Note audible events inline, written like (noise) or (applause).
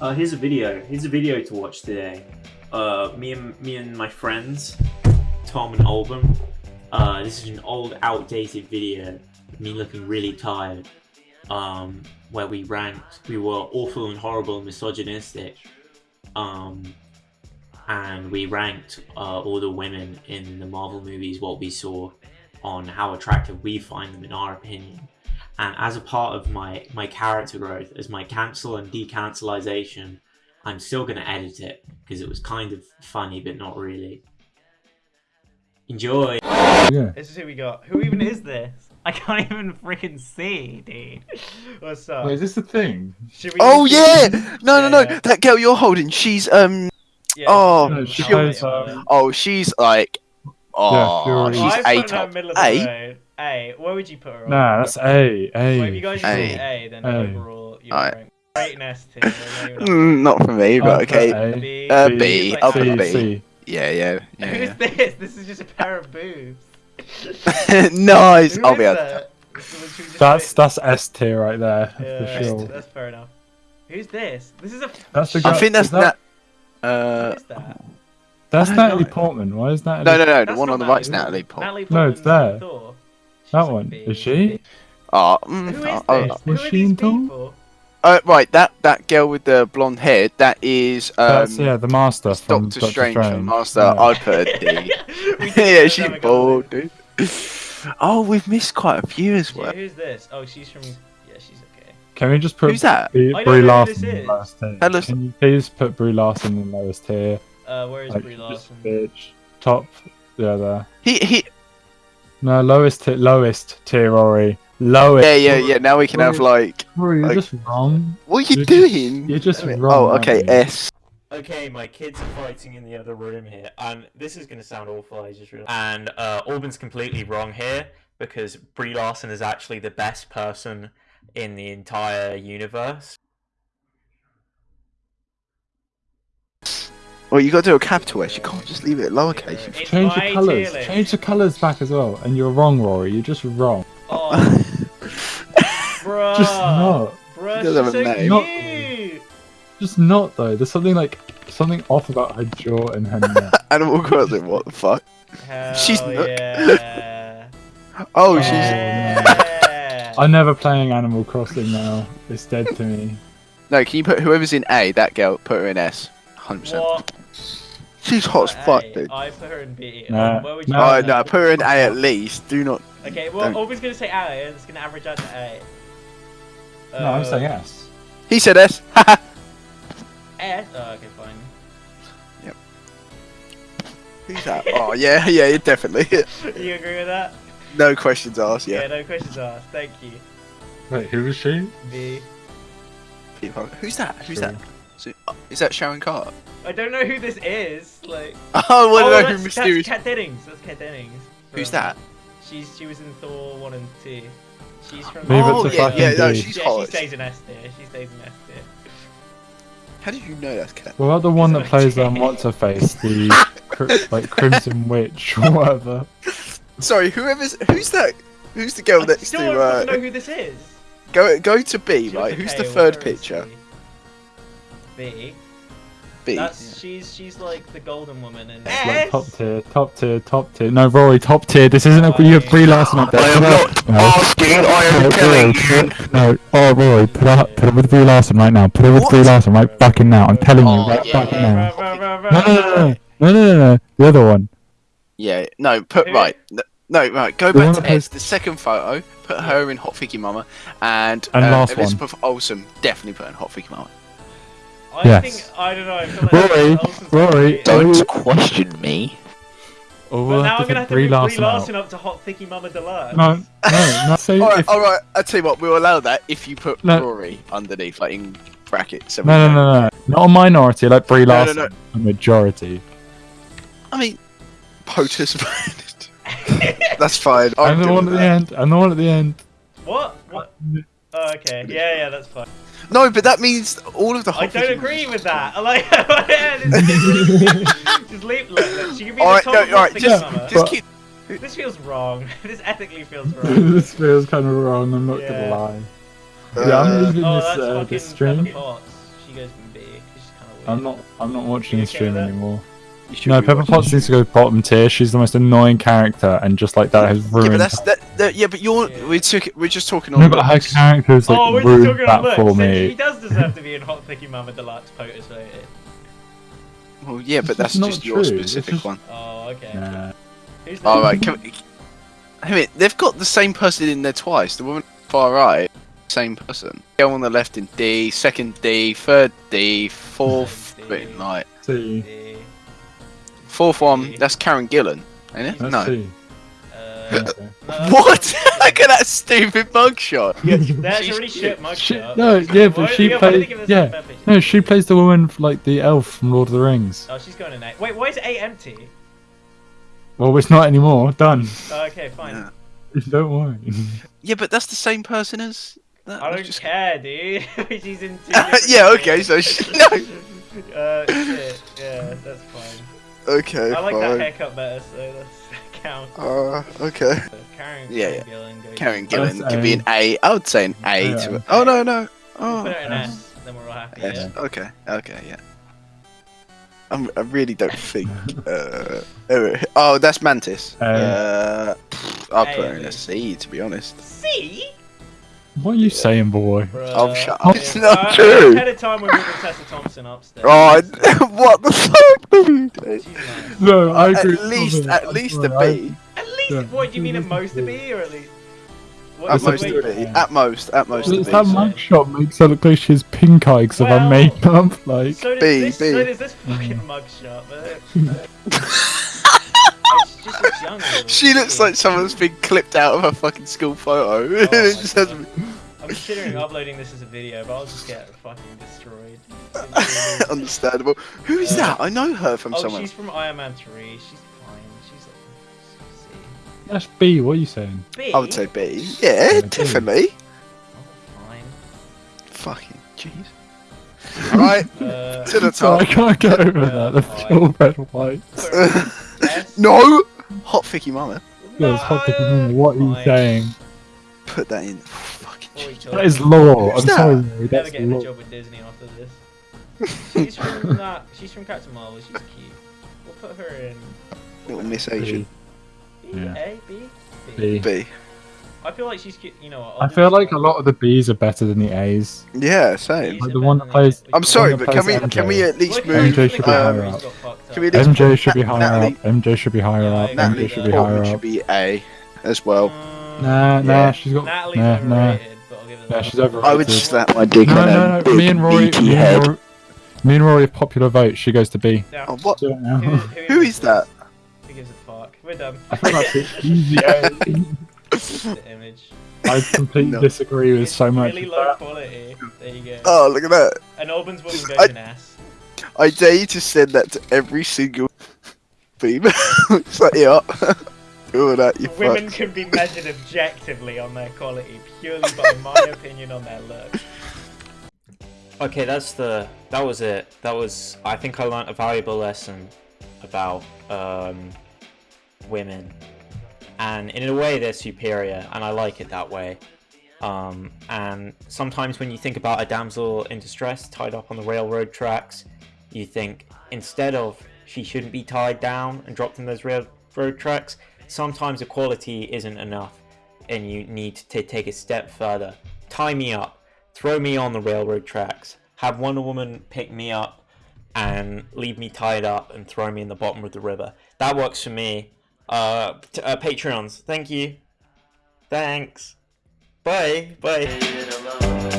Uh, here's a video. Here's a video to watch today. Uh, me and me and my friends, Tom and Alban. Uh, this is an old, outdated video me looking really tired. Um, where we ranked, we were awful and horrible and misogynistic. Um, and we ranked uh, all the women in the Marvel movies, what we saw, on how attractive we find them in our opinion. And as a part of my my character growth, as my cancel and decancelization, I'm still gonna edit it because it was kind of funny, but not really. Enjoy. Yeah. This is who we got. Who even is this? I can't even freaking see, dude. What's up? Wait, is this the thing? Should we Oh do- yeah! No, no, no. Yeah. That girl you're holding, she's um. Yeah, Oh, No, she's she got plays, it on there. um, Oh, she's like. Oh, Fury. she's I've put A her in top. the middle of the A. Where would you put her on? Nah, that's A. A. Well, if you guys just A. A, then A. overall you're Alright. rank. Right in S tier. not. Mm, not for me, I'll but put okay. A. B. Uh, B. B. Like I'll C, put B. C. Yeah, yeah, yeah. Who's this? This is just a pair of boobs. (laughs) nice. Who I'll be able. that? Should we just That's say- that's S tier right there yeah, for sure. That's fair enough. Who's this? This is a. That's the I think that's is that, that. Uh, Who is that? That's don't Natalie know. Portman. Why is that? no, no, no. The That's one on the right's Natalie Natalie Portman. Portman. Natalie No, it's there. Thor. She's That a one. Is she? Oh, Who mm, is oh, this? Who are she these in Thor? people? uh, right, that that girl with the blonde hair. That is um. That's yeah, the Master from Doctor Doctor Strange, Strange. from Master. Yeah. I'd put a D. We did (laughs) yeah, that she's a couple bald, dude. (laughs) Oh, we've missed quite a few as well. who's this? Oh, she's from. Yeah, she's okay. Can we just put Who's that? Brie, I don't Brie know who Larson this in is. the lowest tier? Tell us- Can you please put Brie Larson in the lowest tier? Uh, where is Like, Brie just Larson? bitch. Top. Yeah, there. He he. No, lowest tier. Lowest tier, Rory. Lowest. Yeah, yeah, yeah. Now we can have like. Rory, you're Like- just wrong. What are you You're just- doing? you're just wrong, Oh, okay. you? S. Okay, my kids are fighting in the other room here, and this is gonna sound awful. I just realized. And uh, Alban's completely wrong here because Brie Larson is actually the best person in the entire universe. Well, you got to do a capital S. You can't just leave it lowercase. It's Change the colours. tier. Change the colours back as well. And you're wrong, Rory. You're just wrong. Oh, (laughs) bruh. Just not. Bruh, He doesn't have a name. Not- Just not though. There's something like something off about her jaw and her neck. (laughs) Animal Crossing. What the fuck? Hell She's not- yeah. (laughs) Oh, she's. Oh, yeah. I'm never playing Animal Crossing now. It's dead to me. No, can you put whoever's in A? That girl. Put her in S. Hundred percent. What? She's hot as fuck, dude. I put her in B. Nah, Um, where would you nah. Oh put no, her? put her in A at least. Do not. Okay, well, Don't. Alban's gonna say A, and it's gonna average out to A. No, I'm Uh, saying yes. He said S. (laughs) S. Oh, okay, fine. Yep. Who's that? Oh yeah, (laughs) yeah, definitely. (laughs) you agree with that? no questions asked. Yeah, Yeah. no questions asked. Thank you. Wait, who was she? B. Who's that? Who's Sure. that? So, uh, is that Sharon Carter? I don't know who this is. Like. (laughs) Oh, I want to know that's, mysterious. That's Kat Dennings. That's Kat Dennings. Who's that? She's she was in Thor one and two. She's from. Leave it oh to yeah, fucking yeah, no, she's yeah, hot. she stays in S tier. She stays in S tier. How did you know that's Kat? What about the one that Isn't (laughs) plays it? um, what's her face, the cri- like Crimson Witch or whatever? (laughs) Sorry, whoever's who's that? Who's the girl I next still to? don't Uh, know who this is. go go to B, She right? Who's the third picture? B. B. That's she's she's like the golden woman in like top tier, top tier, top tier. No, Rory, top tier. This isn't a you have Brie Larson up there. I am not No. asking. I am No, telling Rory, you. No, oh Rory, put it, put it with Brie Larson right now. Put it with What? Brie Larson right fucking now. I'm telling you, Oh, right yeah, fucking yeah. now. No, no, no, no, no, no, no, no. The other one. Yeah, no, put Who? right. No, right. Go back to plays- S. The second photo. Put her in Hot Figgy Mama, and, And uh, last one. Elizabeth Olsen definitely put in Hot Figgy Mama. I Yes. think I don't know. I feel like Rory, Rory, Don't question me. Oh, or But we'll now have I'm gonna have put to Brie bring Brie Larson Larson up to Hot Thicky Mama Deluxe. No, no, no. Say (laughs) All right, if, all right. I tell you what, we'll allow that if you put No. Rory underneath, like in brackets. no, no, no, no. Not a minority like Brie No, no, Larson. no. A majority. I mean, POTUS. (laughs) (laughs) That's fine. I'm and the one at with the that. end. And the one at the end. What? What? Oh, okay. Yeah, yeah, that's fine. No, but that means all of the. I don't agree with that. I (laughs) like. (laughs) just, (laughs) just leave. Look, look, she can be All the right, top no, of all right. Just, Mama. just keep. This feels wrong. this ethically feels wrong. this feels kind of wrong. I'm not Yeah. gonna lie. Uh, yeah, I'm leaving Oh, this uh, this stream. She goes from B. She's kind of weird. I'm not. I'm not watching You the okay stream that? anymore. You should No, be Pepper watching Potts needs to go bottom tier. She's the most annoying character, and just like that has Yeah, ruined. but that's that, that. Yeah, but you're. Yeah. We took. We're just talking on. no, but her character has like oh, we're just ruined talking that on for me. She does deserve to be in Hot Thicky Mama Deluxe POTUS voted. Well, yeah, but It's that's just your true, it's specific just- one. Oh, okay. Nah. Who's? All right. Can we, I mean, they've got the same person in there twice. The woman far right, same person. Go on the left in D, second D, third D, fourth. D. wait, like See, D. fourth one. That's Karen Gillan, ain't it? let's no. see. Uh, Okay. What? (laughs) Look at that stupid mugshot. That's (laughs) She's a really shit cute. She- mugshot. no, yeah, but Why- she yeah, why did they played- give us yeah. No, she plays the woman like the elf from Lord of the Rings. Oh, she's going in A. Wait, why is A empty? Well, it's not anymore. Done. Oh, okay, fine. Yeah. (laughs) Don't worry. Yeah, but that's the same person as. That I don't just- care, dude. she's in two. different Yeah, okay, so things. she- no. uh, shit. Yeah, that's fine. Okay. I like fine. that haircut better, so that's that counts. Uh, okay. So Karen, Yeah, Karen Gillan. Karen Gillan could be an A. A. I would say an A Yeah. to it. Oh no no. Oh. put it in yes. S, then we're all happy. Yes. Yeah. Okay. Okay. Yeah. I'm, I really don't think. Uh, oh, oh, that's Mantis. A. Uh, pff, I'll put her in A. a C to be honest. C. what are you saying, boy? Bruh. Oh, shut up. It's not Uh, true. Ahead of time when we were Tessa Thompson upstairs. Oh, (laughs) what the fuck? are you doing? She's nice. No, I agree. with least, at I'm least sorry, a I- B. At least, Yeah. what do you mean at most a B or at least? What, At most, wait, a B. At most, at most, a It's B. that mugshot makes her look like she's pink eye because of her makeup. Like, So B, this, B. so does this fucking Mm. mugshot, but (laughs) it's just looks younger. She looks like someone's been clipped out of a fucking school photo. Oh (laughs) it just has I'm considering uploading this as a video, but I'll just get fucking destroyed. (laughs) understandable. Who is Uh, that? I know her from oh, somewhere. she's from Iron Man 3. She's fine. She's like C. that's B. What are you saying? B. I would say B. Yeah, Yeah, B. definitely. Oh, fine. Fucking jeez. (laughs) Right Uh, to the So I can't get over Yeah, that. The fine. pure red white. put her in S. no, hot ficky mama. Yeah, it's hot picking No, me. What are you fine. saying? Put that in. Fucking What are we jeez. talking That is about? law. I'm that? sorry, Rory, Never that's getting a law. job with Disney after this. She's from (laughs) that. She's from Captain Marvel. She's cute. We'll put her in Little Miss Asian. B, Yeah. A, B, B. B. I feel like she's. You know? I feel like a lot of the B's are better than the A's. Yeah, same. Like the one that plays- I'm sorry, but can we plays can we at least Look, move? MJ should be higher up. got fucked Can we up. just- MJ should be higher up. MJ should be higher up. Natalie MJ should be higher up. should be A as well. Mm, Nah, nah, Yeah. she's got. Natalie's Nah, nah. overrated, but I'll give it Nah, she's overrated. I would slap my dick No, on no, her no. Me and Rory, me and head. Rory, me and Rory, popular vote. She goes to B. Yeah. Oh, what? Do it now. Who, who, Who is that? Who gives a fuck? We're done. I feel that's an easy A. the image. I completely (laughs) No. disagree with It's so much. really low that. quality. There you go. Oh, look at that. An Albans woman goes I- in ass. I dare you to send that to every single female. it's like, yeah. Do that, you Women fuck. can be measured objectively on their quality purely by my (laughs) opinion on their look. Okay, that's the that was it. That was I think I learned a valuable lesson about um, women, and in a way they're superior, and I like it that way. Um, and sometimes when you think about a damsel in distress tied up on the railroad tracks, you think instead of she shouldn't be tied down and dropped in those railroad tracks, sometimes equality isn't enough, and you need to take a step further. Tie me up throw me on the railroad tracks, have Wonder Woman pick me up and leave me tied up and throw me in the bottom of the river. That works for me. Uh, uh Patreons, thank you. Thanks. Bye. Bye.